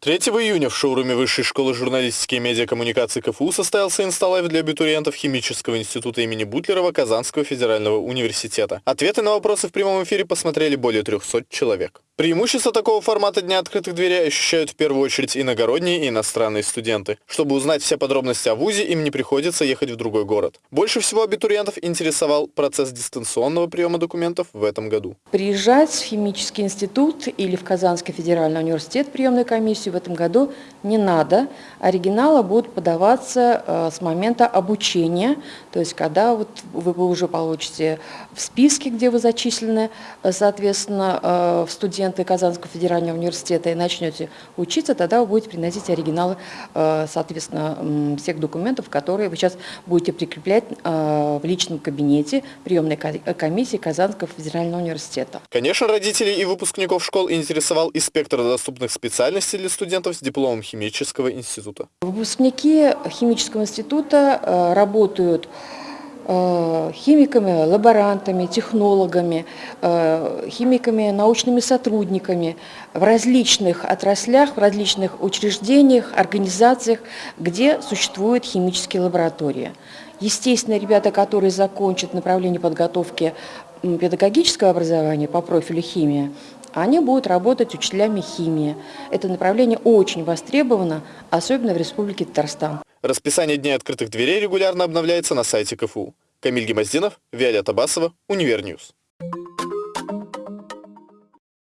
3 июня в шоуруме Высшей школы журналистики и медиакоммуникации КФУ состоялся инсталайв для абитуриентов Химического института имени Бутлерова Казанского федерального университета. Ответы на вопросы в прямом эфире посмотрели более 300 человек. Преимущество такого формата Дня открытых дверей ощущают в первую очередь иногородние и иностранные студенты. Чтобы узнать все подробности о ВУЗе, им не приходится ехать в другой город. Больше всего абитуриентов интересовал процесс дистанционного приема документов в этом году. Приезжать в химический институт или в Казанский федеральный университет приемной комиссии в этом году не надо. Оригиналы будут подаваться э, с момента обучения, то есть когда вот вы уже получите в списке, где вы зачислены, э, соответственно, э, в студент студенты Казанского федерального университета и начнете учиться, тогда вы будете приносить оригиналы, э, соответственно, всех документов, которые вы сейчас будете прикреплять э, в личном кабинете приемной комиссии Казанского федерального университета. Конечно, родителей и выпускников школ интересовал и спектр доступных специальностей для студентов с дипломом химического института. Выпускники химического института э, работают Э, химиками, лаборантами, технологами, э, химиками, научными сотрудниками в различных отраслях, в различных учреждениях, организациях, где существуют химические лаборатории. Естественно, ребята, которые закончат направление подготовки педагогического образования по профилю химия, они будут работать учителями химии. Это направление очень востребовано, особенно в Республике Татарстан. Расписание дней открытых дверей регулярно обновляется на сайте КФУ. Камиль Гемоздинов, Виолетта Басова, Универньюз.